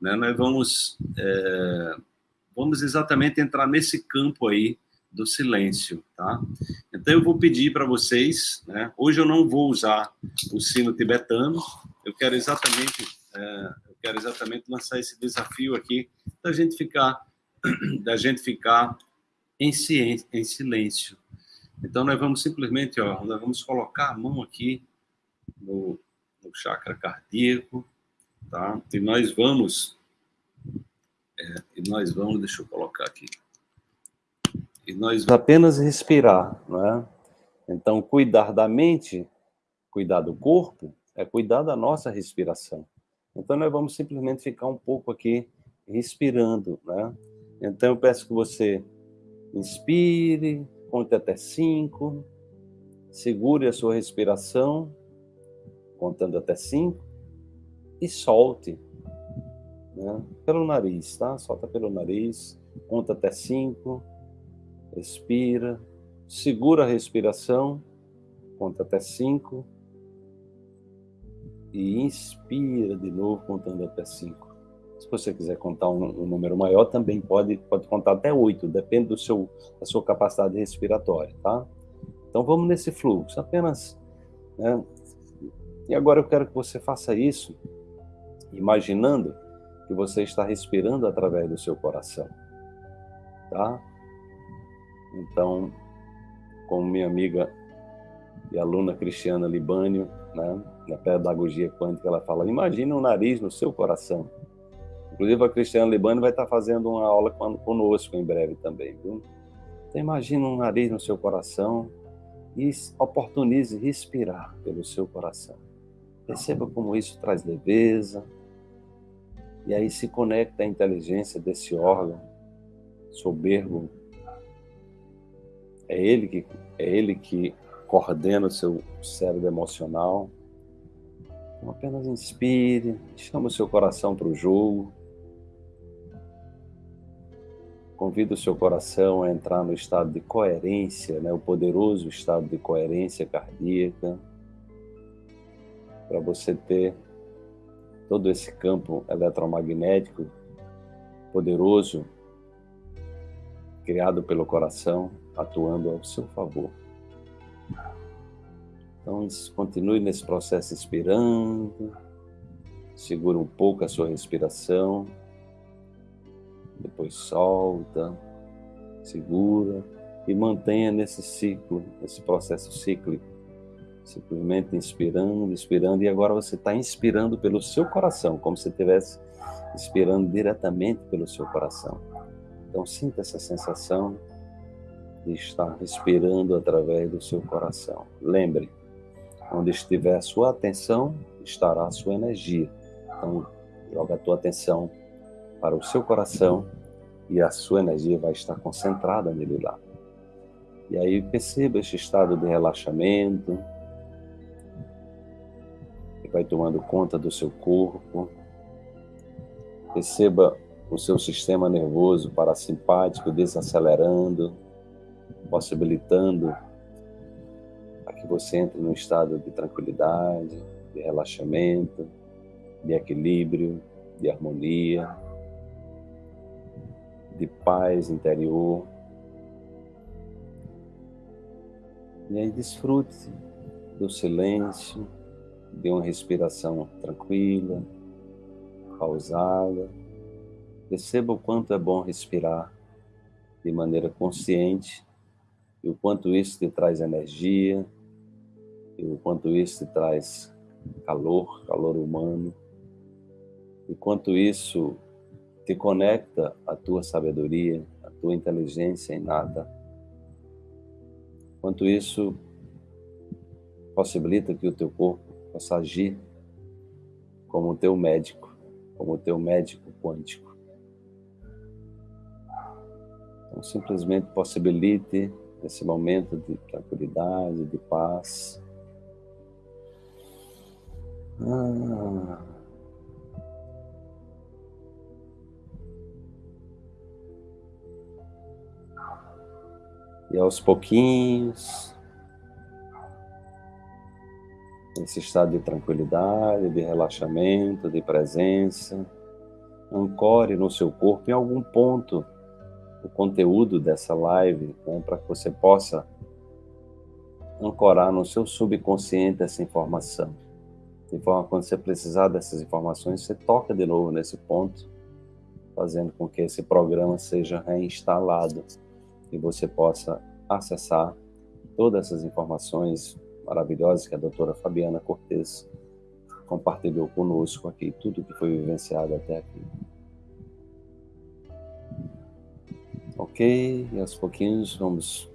né, nós vamos, é, vamos exatamente entrar nesse campo aí do silêncio, tá? Então eu vou pedir para vocês, né? Hoje eu não vou usar o sino tibetano, eu quero exatamente, é, eu quero exatamente lançar esse desafio aqui da gente ficar, da gente ficar em, ciência, em silêncio. Então nós vamos simplesmente, ó, nós vamos colocar a mão aqui no, no chakra cardíaco, tá? E nós vamos, é, e nós vamos, deixa eu colocar aqui. E nós apenas respirar, né? Então, cuidar da mente, cuidar do corpo, é cuidar da nossa respiração. Então, nós vamos simplesmente ficar um pouco aqui respirando, né? Então, eu peço que você inspire, conte até cinco, segure a sua respiração, contando até cinco, e solte, né? Pelo nariz, tá? Solta pelo nariz, conta até cinco, expira, segura a respiração, conta até cinco, e inspira de novo, contando até cinco. Se você quiser contar um, um, número maior, também pode, pode contar até oito, depende do seu, da sua capacidade respiratória, tá? Então vamos nesse fluxo, apenas. Né? E agora eu quero que você faça isso, imaginando que você está respirando através do seu coração, tá? Então, como minha amiga e aluna Cristiana Libânio, né, na pedagogia quântica, ela fala: imagine um nariz no seu coração. Inclusive, a Cristiana Libânio vai estar fazendo uma aula conosco em breve também. Viu? Então, imagine um nariz no seu coração e oportunize respirar pelo seu coração. Perceba como isso traz leveza. E aí se conecta à inteligência desse órgão soberbo é ele que, é ele que coordena o seu cérebro emocional. Então, apenas inspire, chama o seu coração para o jogo. Convida o seu coração a entrar no estado de coerência, né? o poderoso estado de coerência cardíaca, para você ter todo esse campo eletromagnético poderoso criado pelo coração atuando ao seu favor. Então, continue nesse processo inspirando, segura um pouco a sua respiração, depois solta, segura e mantenha nesse ciclo, nesse processo cíclico. Simplesmente inspirando, inspirando, e agora você está inspirando pelo seu coração, como se estivesse inspirando diretamente pelo seu coração. Então, sinta essa sensação de estar respirando através do seu coração. Lembre, onde estiver a sua atenção, estará a sua energia. Então, joga a tua atenção para o seu coração e a sua energia vai estar concentrada nele lá. E aí perceba este estado de relaxamento, vai tomando conta do seu corpo. Perceba o seu sistema nervoso parasimpático desacelerando, possibilitando que você entre num estado de tranquilidade, de relaxamento, de equilíbrio, de harmonia, de paz interior. E aí desfrute do silêncio, de uma respiração tranquila, pausada. Perceba o quanto é bom respirar de maneira consciente e o quanto isso te traz energia, e o quanto isso te traz calor, calor humano, e quanto isso te conecta à tua sabedoria, à tua inteligência inata, quanto isso possibilita que o teu corpo possa agir como o teu médico, como o teu médico quântico. Então, simplesmente possibilite nesse momento de tranquilidade, de paz. Ah. E aos pouquinhos, nesse estado de tranquilidade, de relaxamento, de presença, ancore no seu corpo em algum ponto o conteúdo dessa live, né, para que você possa ancorar no seu subconsciente essa informação. De forma quando você precisar dessas informações, você toca de novo nesse ponto, fazendo com que esse programa seja reinstalado e você possa acessar todas essas informações maravilhosas que a doutora Fabiana Cortes compartilhou conosco aqui, tudo que foi vivenciado até aqui. Ok, e aos pouquinhos vamos